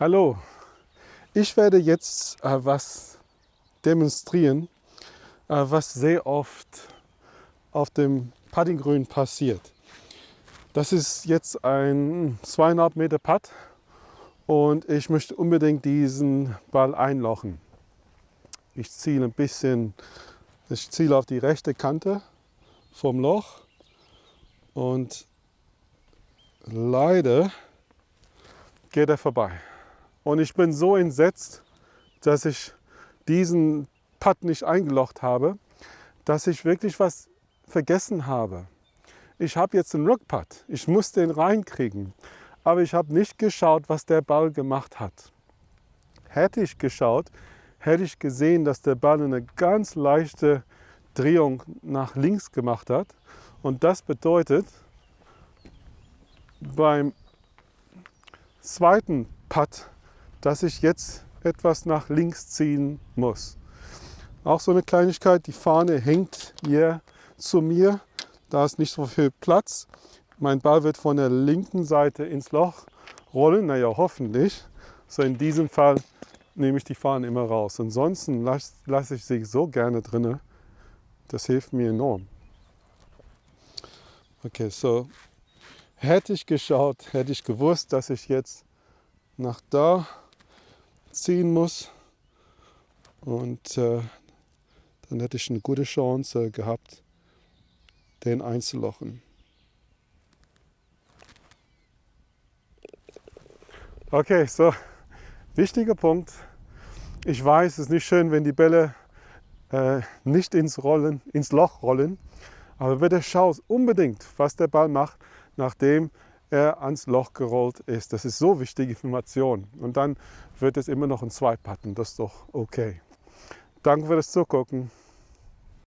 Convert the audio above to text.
Hallo, ich werde jetzt äh, was demonstrieren, äh, was sehr oft auf dem Puttinggrün passiert. Das ist jetzt ein zweieinhalb Meter Putt und ich möchte unbedingt diesen Ball einlochen. Ich ziele ein bisschen, ich ziele auf die rechte Kante vom Loch und leider geht er vorbei. Und ich bin so entsetzt, dass ich diesen Putt nicht eingelocht habe, dass ich wirklich was vergessen habe. Ich habe jetzt einen Rückputt, ich muss den reinkriegen, aber ich habe nicht geschaut, was der Ball gemacht hat. Hätte ich geschaut, hätte ich gesehen, dass der Ball eine ganz leichte Drehung nach links gemacht hat. Und das bedeutet, beim zweiten Putt dass ich jetzt etwas nach links ziehen muss. Auch so eine Kleinigkeit, die Fahne hängt hier zu mir. Da ist nicht so viel Platz. Mein Ball wird von der linken Seite ins Loch rollen, naja hoffentlich. So in diesem Fall nehme ich die Fahne immer raus. Ansonsten lasse lass ich sie so gerne drin. Das hilft mir enorm. Okay, so hätte ich geschaut, hätte ich gewusst, dass ich jetzt nach da ziehen muss. Und äh, dann hätte ich eine gute Chance gehabt, den einzulochen. Okay, so wichtiger Punkt. Ich weiß, es ist nicht schön, wenn die Bälle äh, nicht ins, Rollen, ins Loch rollen, aber bitte schau unbedingt, was der Ball macht, nachdem er ans Loch gerollt ist. Das ist so wichtige Information. Und dann wird es immer noch ein Zwei-Patten. Das ist doch okay. Danke für das Zugucken.